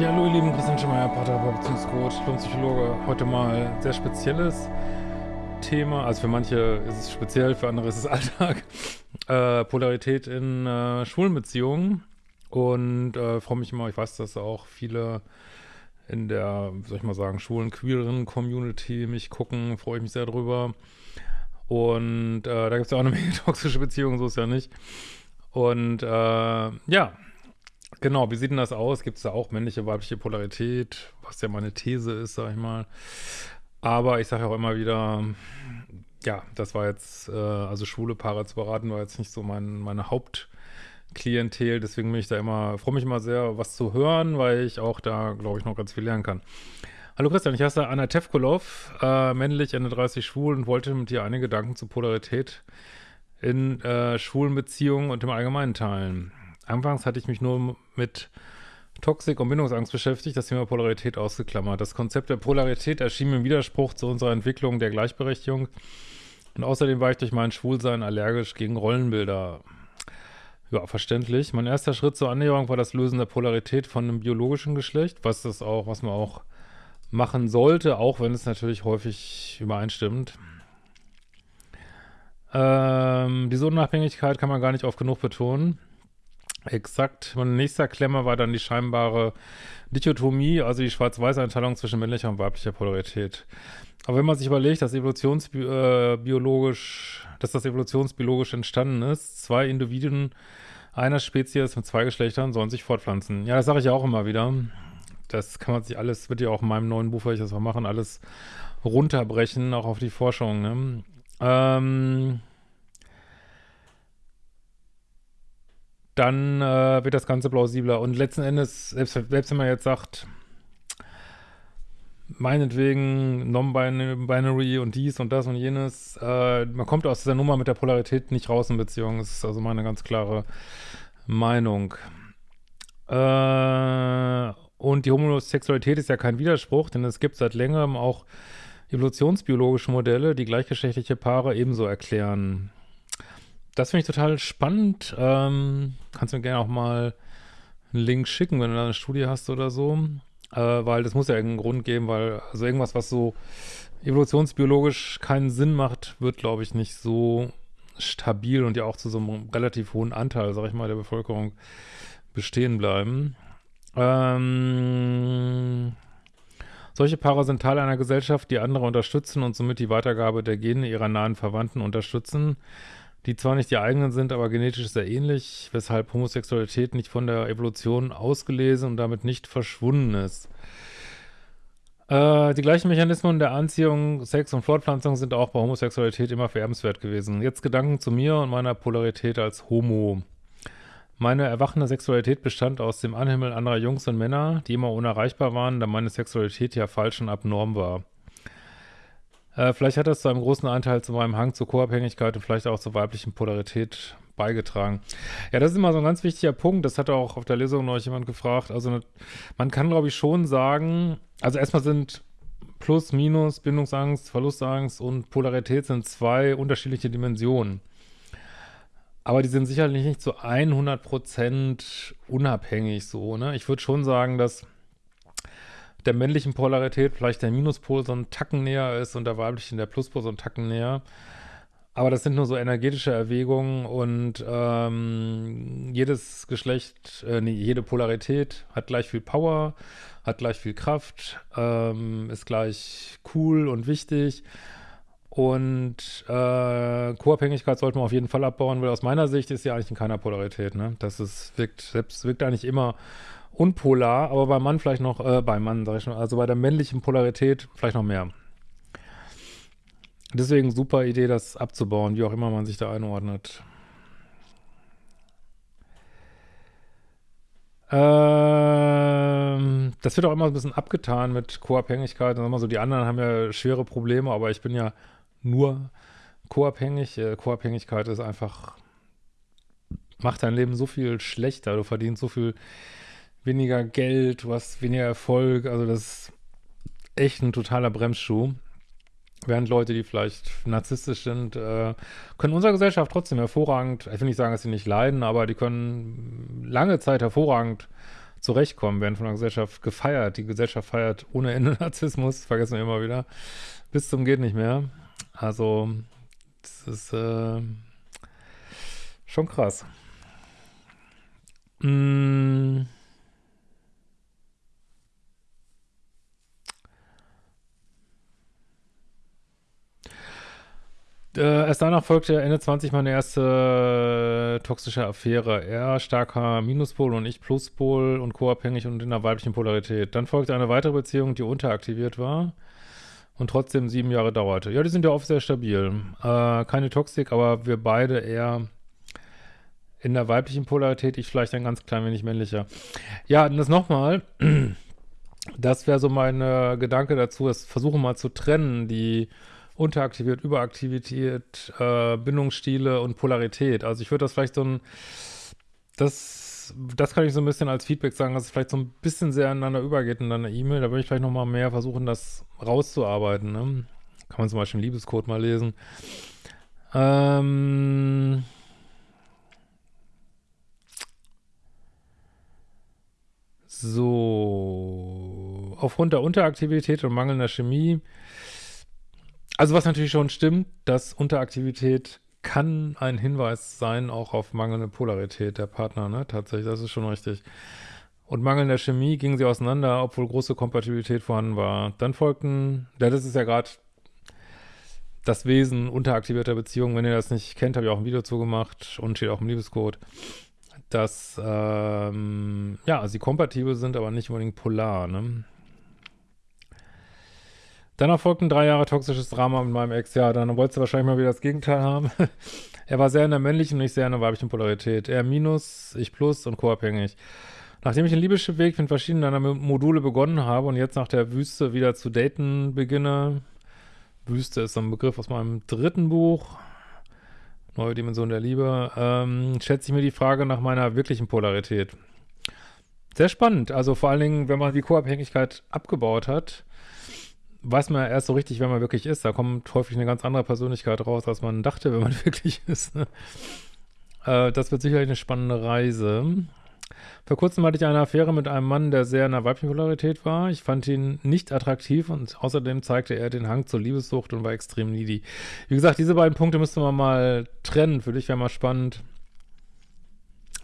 Ja, hallo ihr Lieben, Christian Schemeier, Paartherapeut, Beziehungscoach, Psychologe. Heute mal ein sehr spezielles Thema. Also für manche ist es speziell, für andere ist es Alltag. Äh, Polarität in äh, schwulen Beziehungen. Und äh, freue mich immer, ich weiß, dass auch viele in der, soll ich mal sagen, schwulen, queeren Community mich gucken, freue ich mich sehr drüber. Und äh, da gibt es ja auch eine Menge toxische Beziehungen, so ist ja nicht. Und äh, ja, Genau, wie sieht denn das aus? Gibt es da auch männliche, weibliche Polarität, was ja meine These ist, sag ich mal. Aber ich sage auch immer wieder, ja, das war jetzt, äh, also schwule Paare zu beraten, war jetzt nicht so mein, meine Hauptklientel, deswegen bin ich da immer, freue mich immer sehr, was zu hören, weil ich auch da, glaube ich, noch ganz viel lernen kann. Hallo Christian, ich heiße Anna Tevkolov, äh, männlich, Ende 30 schwul und wollte mit dir einige Gedanken zur Polarität in äh, schwulen Beziehungen und im Allgemeinen teilen. Anfangs hatte ich mich nur mit Toxik und Bindungsangst beschäftigt, das Thema Polarität ausgeklammert. Das Konzept der Polarität erschien im Widerspruch zu unserer Entwicklung der Gleichberechtigung und außerdem war ich durch mein Schwulsein allergisch gegen Rollenbilder. Ja, verständlich. Mein erster Schritt zur Annäherung war das Lösen der Polarität von einem biologischen Geschlecht, was das auch, was man auch machen sollte, auch wenn es natürlich häufig übereinstimmt. Ähm, diese Unabhängigkeit kann man gar nicht oft genug betonen. Exakt. Mein nächster Klemmer war dann die scheinbare Dichotomie, also die Schwarz-Weiß-Einteilung zwischen männlicher und weiblicher Polarität. Aber wenn man sich überlegt, dass evolutionsbiologisch, äh, dass das evolutionsbiologisch entstanden ist, zwei Individuen einer Spezies mit zwei Geschlechtern sollen sich fortpflanzen. Ja, das sage ich ja auch immer wieder. Das kann man sich alles, wird ja auch in meinem neuen Buch, weil ich das mal machen, alles runterbrechen, auch auf die Forschung. Ne? Ähm, dann äh, wird das Ganze plausibler. Und letzten Endes, selbst, selbst wenn man jetzt sagt, meinetwegen Non-Binary und dies und das und jenes, äh, man kommt aus dieser Nummer mit der Polarität nicht raus in Beziehungen. Das ist also meine ganz klare Meinung. Äh, und die Homosexualität ist ja kein Widerspruch, denn es gibt seit längerem auch evolutionsbiologische Modelle, die gleichgeschlechtliche Paare ebenso erklären das finde ich total spannend. Ähm, kannst du mir gerne auch mal einen Link schicken, wenn du da eine Studie hast oder so. Äh, weil das muss ja irgendeinen Grund geben, weil also irgendwas, was so evolutionsbiologisch keinen Sinn macht, wird, glaube ich, nicht so stabil und ja auch zu so einem relativ hohen Anteil, sag ich mal, der Bevölkerung bestehen bleiben. Ähm, solche Paare sind Teil einer Gesellschaft, die andere unterstützen und somit die Weitergabe der Gene ihrer nahen Verwandten unterstützen die zwar nicht die eigenen sind, aber genetisch sehr ähnlich, weshalb Homosexualität nicht von der Evolution ausgelesen und damit nicht verschwunden ist. Äh, die gleichen Mechanismen der Anziehung, Sex und Fortpflanzung sind auch bei Homosexualität immer vererbenswert gewesen. Jetzt Gedanken zu mir und meiner Polarität als Homo. Meine erwachende Sexualität bestand aus dem Anhimmel anderer Jungs und Männer, die immer unerreichbar waren, da meine Sexualität ja falsch und abnorm war. Äh, vielleicht hat das zu einem großen Anteil zu meinem Hang zur Co-Abhängigkeit und vielleicht auch zur weiblichen Polarität beigetragen. Ja, das ist immer so ein ganz wichtiger Punkt. Das hat auch auf der Lesung noch jemand gefragt. Also man kann, glaube ich, schon sagen, also erstmal sind Plus, Minus, Bindungsangst, Verlustangst und Polarität sind zwei unterschiedliche Dimensionen. Aber die sind sicherlich nicht zu 100% unabhängig so, ne? Ich würde schon sagen, dass der männlichen Polarität vielleicht der Minuspol so ein Tacken näher ist und der weiblichen der Pluspol so ein Tacken näher. Aber das sind nur so energetische Erwägungen und ähm, jedes Geschlecht, äh, nee, jede Polarität hat gleich viel Power, hat gleich viel Kraft, ähm, ist gleich cool und wichtig. Und äh, Co-Abhängigkeit sollte man auf jeden Fall abbauen, weil aus meiner Sicht ist sie eigentlich in keiner Polarität. Ne? Das ist, wirkt, selbst wirkt eigentlich immer unpolar, aber beim Mann vielleicht noch, äh, beim Mann, sag ich schon, also bei der männlichen Polarität vielleicht noch mehr. Deswegen super Idee, das abzubauen, wie auch immer man sich da einordnet. Ähm, das wird auch immer ein bisschen abgetan mit Co-Abhängigkeit. So, die anderen haben ja schwere Probleme, aber ich bin ja nur co-abhängig. Äh, Co-Abhängigkeit ist einfach, macht dein Leben so viel schlechter. Du verdienst so viel weniger Geld, du hast weniger Erfolg. Also das ist echt ein totaler Bremsschuh. Während Leute, die vielleicht narzisstisch sind, äh, können unserer Gesellschaft trotzdem hervorragend, ich will nicht sagen, dass sie nicht leiden, aber die können lange Zeit hervorragend zurechtkommen, werden von der Gesellschaft gefeiert. Die Gesellschaft feiert ohne Ende Narzissmus, vergessen wir immer wieder, bis zum geht nicht mehr. Also, das ist äh, schon krass. Mmh. Äh, erst danach folgte Ende 20 meine erste äh, toxische Affäre. Er starker Minuspol und ich Pluspol und co-abhängig und in einer weiblichen Polarität. Dann folgte eine weitere Beziehung, die unteraktiviert war und trotzdem sieben Jahre dauerte. Ja, die sind ja oft sehr stabil. Äh, keine Toxik, aber wir beide eher in der weiblichen Polarität, ich vielleicht ein ganz klein wenig männlicher. Ja, und das nochmal, das wäre so mein Gedanke dazu, es versuche mal zu trennen, die unteraktiviert, überaktiviert, äh, Bindungsstile und Polarität. Also ich würde das vielleicht so ein, das, das kann ich so ein bisschen als Feedback sagen, dass es vielleicht so ein bisschen sehr ineinander übergeht in deiner E-Mail. Da würde ich vielleicht nochmal mehr versuchen, das rauszuarbeiten. Ne? Kann man zum Beispiel einen Liebescode mal lesen. Ähm... So, aufgrund der Unteraktivität und mangelnder Chemie also was natürlich schon stimmt, dass Unteraktivität kann ein Hinweis sein, auch auf mangelnde Polarität der Partner, ne? Tatsächlich, das ist schon richtig. Und mangelnder Chemie gingen sie auseinander, obwohl große Kompatibilität vorhanden war. Dann folgten, ja, das ist ja gerade das Wesen unteraktivierter Beziehungen. Wenn ihr das nicht kennt, habe ich auch ein Video zu gemacht und steht auch im Liebescode, dass, ähm, ja, sie kompatibel sind, aber nicht unbedingt polar, ne? Dann erfolgten drei Jahre toxisches Drama mit meinem Ex. Ja, dann wolltest du wahrscheinlich mal wieder das Gegenteil haben. er war sehr in der männlichen und ich sehr in der weiblichen Polarität. Er minus, ich plus und co-abhängig. Nachdem ich den Liebesweg mit verschiedenen deiner Module begonnen habe und jetzt nach der Wüste wieder zu daten beginne, Wüste ist ein Begriff aus meinem dritten Buch, Neue Dimension der Liebe, ähm, schätze ich mir die Frage nach meiner wirklichen Polarität. Sehr spannend, also vor allen Dingen, wenn man die Co-Abhängigkeit abgebaut hat, weiß man erst so richtig, wer man wirklich ist. Da kommt häufig eine ganz andere Persönlichkeit raus, als man dachte, wenn man wirklich ist. Ne? Äh, das wird sicherlich eine spannende Reise. Vor kurzem hatte ich eine Affäre mit einem Mann, der sehr in der weiblichen Polarität war. Ich fand ihn nicht attraktiv und außerdem zeigte er den Hang zur Liebessucht und war extrem needy. Wie gesagt, diese beiden Punkte müsste man mal trennen. Für dich wäre mal spannend,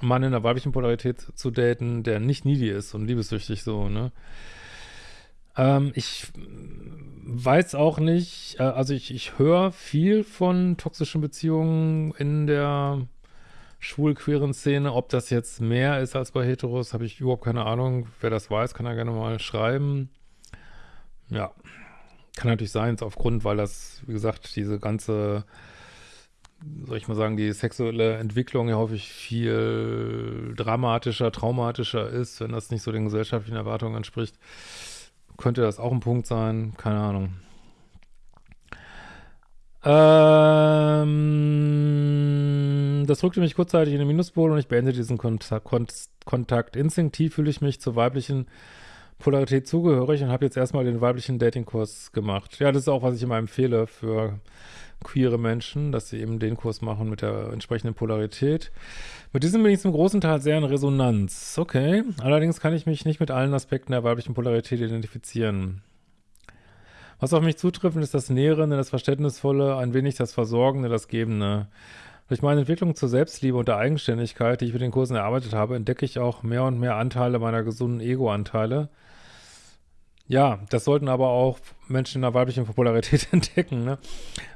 Mann in der weiblichen Polarität zu daten, der nicht needy ist und liebessüchtig so, ne? Ähm, ich weiß auch nicht, äh, also ich, ich höre viel von toxischen Beziehungen in der schwul-queeren Szene. Ob das jetzt mehr ist als bei Heteros, habe ich überhaupt keine Ahnung. Wer das weiß, kann ja gerne mal schreiben. Ja, kann natürlich sein, aufgrund, weil das, wie gesagt, diese ganze, soll ich mal sagen, die sexuelle Entwicklung ja häufig viel dramatischer, traumatischer ist, wenn das nicht so den gesellschaftlichen Erwartungen entspricht könnte das auch ein Punkt sein, keine Ahnung. Ähm, das rückte mich kurzzeitig in den Minuspol und ich beende diesen Kontakt, Kontakt. Instinktiv fühle ich mich zur weiblichen Polarität zugehörig und habe jetzt erstmal den weiblichen Datingkurs gemacht. Ja, das ist auch, was ich immer empfehle für queere Menschen, dass sie eben den Kurs machen mit der entsprechenden Polarität. Mit diesem bin ich zum großen Teil sehr in Resonanz. Okay, allerdings kann ich mich nicht mit allen Aspekten der weiblichen Polarität identifizieren. Was auf mich zutrifft, ist das Nährende, das Verständnisvolle, ein wenig das Versorgende, das Gebende. Durch meine Entwicklung zur Selbstliebe und der Eigenständigkeit, die ich mit den Kursen erarbeitet habe, entdecke ich auch mehr und mehr Anteile meiner gesunden Ego-Anteile, ja, das sollten aber auch Menschen in der weiblichen Popularität entdecken. Ne?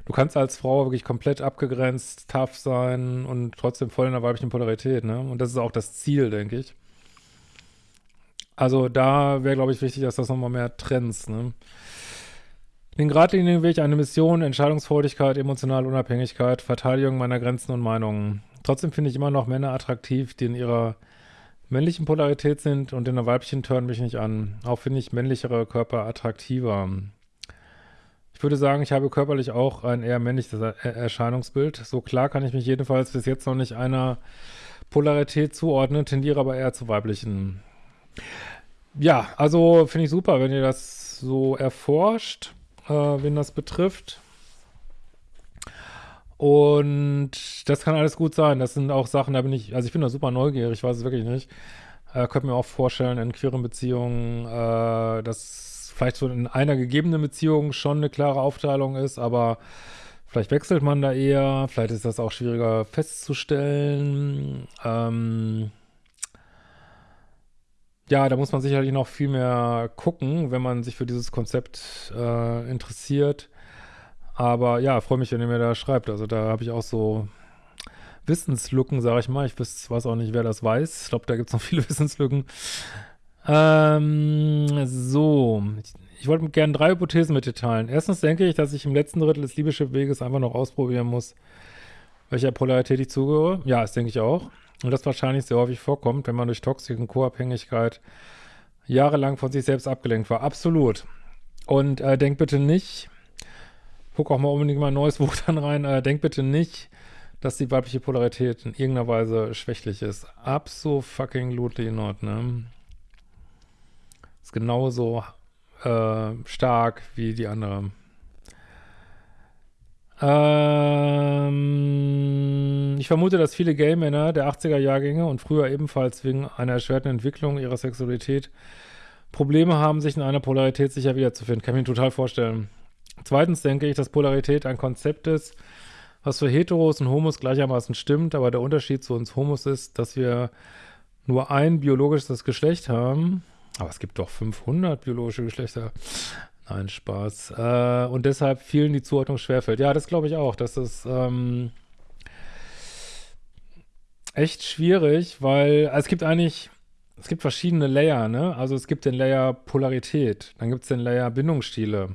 Du kannst als Frau wirklich komplett abgegrenzt, tough sein und trotzdem voll in der weiblichen Polarität. Ne? Und das ist auch das Ziel, denke ich. Also da wäre, glaube ich, wichtig, dass das nochmal mehr trennst. Ne? Den geradlinigen Weg, eine Mission, Entscheidungsfreudigkeit, emotionale Unabhängigkeit, Verteidigung meiner Grenzen und Meinungen. Trotzdem finde ich immer noch Männer attraktiv, die in ihrer männlichen Polarität sind und in der weiblichen tören mich nicht an. Auch finde ich männlichere Körper attraktiver. Ich würde sagen, ich habe körperlich auch ein eher männliches Erscheinungsbild. So klar kann ich mich jedenfalls bis jetzt noch nicht einer Polarität zuordnen, tendiere aber eher zu weiblichen. Ja, also finde ich super, wenn ihr das so erforscht, äh, wen das betrifft. Und das kann alles gut sein. Das sind auch Sachen, da bin ich, also ich bin da super neugierig, ich weiß es wirklich nicht. Äh, könnte mir auch vorstellen, in queeren Beziehungen, äh, dass vielleicht so in einer gegebenen Beziehung schon eine klare Aufteilung ist, aber vielleicht wechselt man da eher, vielleicht ist das auch schwieriger festzustellen. Ähm, ja, da muss man sicherlich noch viel mehr gucken, wenn man sich für dieses Konzept äh, interessiert. Aber ja, freue mich, wenn ihr mir da schreibt. Also da habe ich auch so Wissenslücken, sage ich mal. Ich weiß, weiß auch nicht, wer das weiß. Ich glaube, da gibt es noch viele Wissenslücken. Ähm, so, ich, wollte gerne drei Hypothesen mit dir teilen. Erstens denke ich, dass ich im letzten Drittel des Liebeschip-Weges einfach noch ausprobieren muss, welcher Polarität ich zugehöre. Ja, das denke ich auch. Und das wahrscheinlich sehr häufig vorkommt, wenn man durch Toxik und Co-Abhängigkeit jahrelang von sich selbst abgelenkt war. Absolut. Und äh, denk bitte nicht, guck auch mal unbedingt mal ein neues Buch dann rein, äh, denk bitte nicht, dass die weibliche Polarität in irgendeiner Weise schwächlich ist. Absolut fucking not, ne? Genauso äh, stark wie die andere. Ähm, ich vermute, dass viele Gay-Männer der 80er-Jahrgänge und früher ebenfalls wegen einer erschwerten Entwicklung ihrer Sexualität Probleme haben, sich in einer Polarität sicher wiederzufinden. Kann ich mir total vorstellen. Zweitens denke ich, dass Polarität ein Konzept ist, was für Heteros und Homos gleichermaßen stimmt, aber der Unterschied zu uns Homos ist, dass wir nur ein biologisches Geschlecht haben. Aber es gibt doch 500 biologische Geschlechter. Nein, Spaß. Äh, und deshalb vielen die Zuordnung schwerfällt. Ja, das glaube ich auch. Das ist ähm, echt schwierig, weil also es gibt eigentlich, es gibt verschiedene Layer, ne? Also es gibt den Layer Polarität, dann gibt es den Layer Bindungsstile.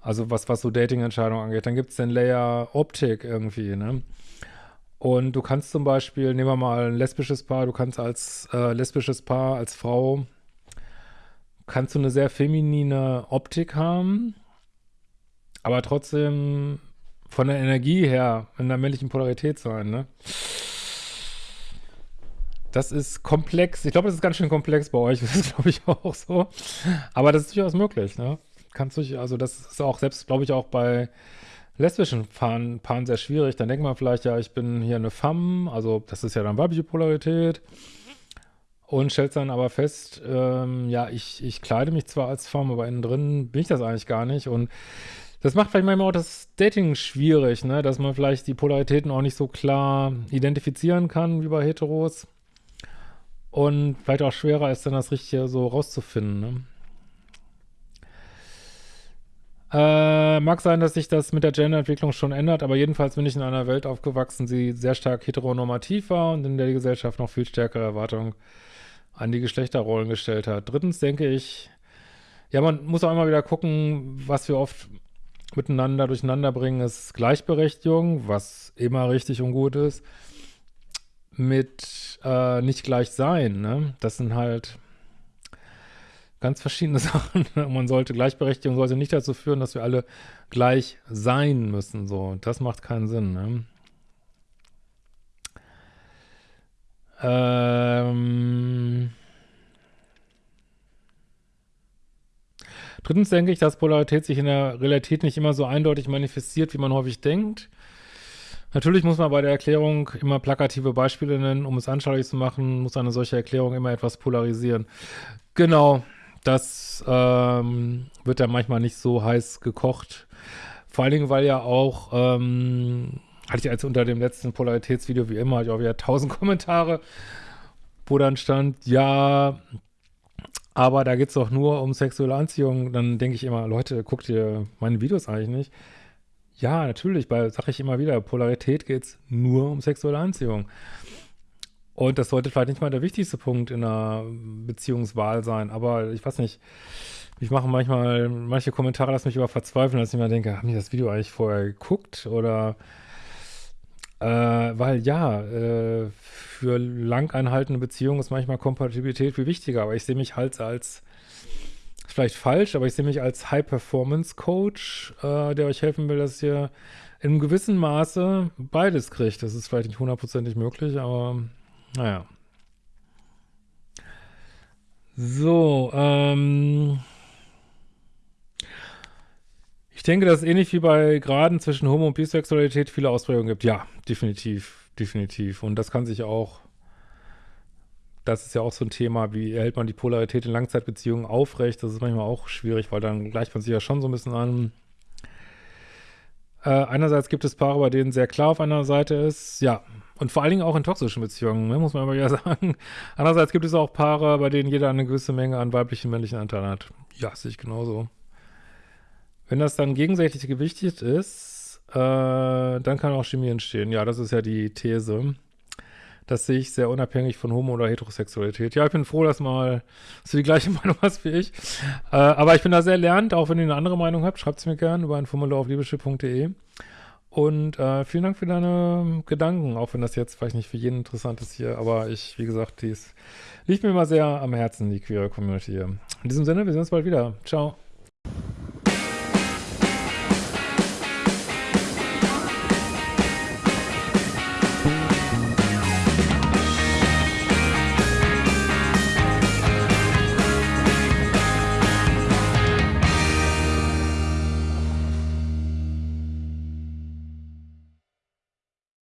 Also was, was so Dating-Entscheidungen angeht. Dann gibt es den Layer Optik irgendwie, ne? Und du kannst zum Beispiel, nehmen wir mal ein lesbisches Paar, du kannst als äh, lesbisches Paar, als Frau kannst du eine sehr feminine Optik haben, aber trotzdem von der Energie her in der männlichen Polarität sein, ne? Das ist komplex. Ich glaube, das ist ganz schön komplex bei euch. Das ist, glaube ich, auch so. Aber das ist durchaus möglich, ne? Kannst du, also das ist auch selbst, glaube ich, auch bei lesbischen Paaren, Paaren sehr schwierig. Dann denkt man vielleicht, ja, ich bin hier eine Femme, also das ist ja dann weibliche Polarität und stellt dann aber fest, ähm, ja, ich, ich kleide mich zwar als Form, aber innen drin bin ich das eigentlich gar nicht. Und das macht vielleicht manchmal auch das Dating schwierig, ne? dass man vielleicht die Polaritäten auch nicht so klar identifizieren kann wie bei Heteros. Und vielleicht auch schwerer ist dann das Richtige so rauszufinden. Ne? Äh, mag sein, dass sich das mit der Genderentwicklung schon ändert, aber jedenfalls bin ich in einer Welt aufgewachsen, die sehr stark heteronormativ war und in der die Gesellschaft noch viel stärkere Erwartungen an die Geschlechterrollen gestellt hat. Drittens denke ich, ja, man muss auch immer wieder gucken, was wir oft miteinander durcheinander bringen, ist Gleichberechtigung, was immer richtig und gut ist, mit äh, nicht gleich sein. Ne? Das sind halt ganz verschiedene Sachen. Man sollte, Gleichberechtigung sollte nicht dazu führen, dass wir alle gleich sein müssen. So, das macht keinen Sinn. Ne? Ähm Drittens denke ich, dass Polarität sich in der Realität nicht immer so eindeutig manifestiert, wie man häufig denkt. Natürlich muss man bei der Erklärung immer plakative Beispiele nennen, um es anschaulich zu machen, muss eine solche Erklärung immer etwas polarisieren. Genau, das ähm, wird ja manchmal nicht so heiß gekocht. Vor allen Dingen, weil ja auch ähm, hatte ich als unter dem letzten Polaritätsvideo, wie immer, ich auch wieder tausend Kommentare, wo dann stand, ja, aber da geht es doch nur um sexuelle Anziehung. Dann denke ich immer, Leute, guckt ihr meine Videos eigentlich nicht? Ja, natürlich, weil, sage ich immer wieder, Polarität geht es nur um sexuelle Anziehung. Und das sollte vielleicht nicht mal der wichtigste Punkt in einer Beziehungswahl sein, aber ich weiß nicht, ich mache manchmal, manche Kommentare lassen mich über verzweifeln, dass ich mir denke, haben die das Video eigentlich vorher geguckt oder äh, weil ja, äh, für lang anhaltende Beziehungen ist manchmal Kompatibilität viel wichtiger, aber ich sehe mich halt als, vielleicht falsch, aber ich sehe mich als High-Performance-Coach, äh, der euch helfen will, dass ihr in einem gewissen Maße beides kriegt. Das ist vielleicht nicht hundertprozentig möglich, aber naja. So, ähm denke, dass es ähnlich wie bei Graden zwischen Homo- und Bisexualität viele Ausprägungen gibt. Ja, definitiv, definitiv. Und das kann sich auch das ist ja auch so ein Thema, wie hält man die Polarität in Langzeitbeziehungen aufrecht? Das ist manchmal auch schwierig, weil dann gleicht man sich ja schon so ein bisschen an. Äh, einerseits gibt es Paare, bei denen sehr klar auf einer Seite ist, ja, und vor allen Dingen auch in toxischen Beziehungen, ne, muss man immer wieder sagen. Andererseits gibt es auch Paare, bei denen jeder eine gewisse Menge an weiblichen männlichen Anteil hat. Ja, sehe ich genauso. Wenn das dann gegenseitig gewichtet ist, äh, dann kann auch Chemie entstehen. Ja, das ist ja die These. Das sehe ich sehr unabhängig von Homo- oder Heterosexualität. Ja, ich bin froh, dass mal dass du die gleiche Meinung hast wie ich. Äh, aber ich bin da sehr lernt, auch wenn ihr eine andere Meinung habt, schreibt es mir gerne über ein Formular auf liebeschiff.de. Und äh, vielen Dank für deine Gedanken, auch wenn das jetzt vielleicht nicht für jeden interessant ist hier, aber ich, wie gesagt, dies liegt mir immer sehr am Herzen, die queere Community hier. In diesem Sinne, wir sehen uns bald wieder. Ciao.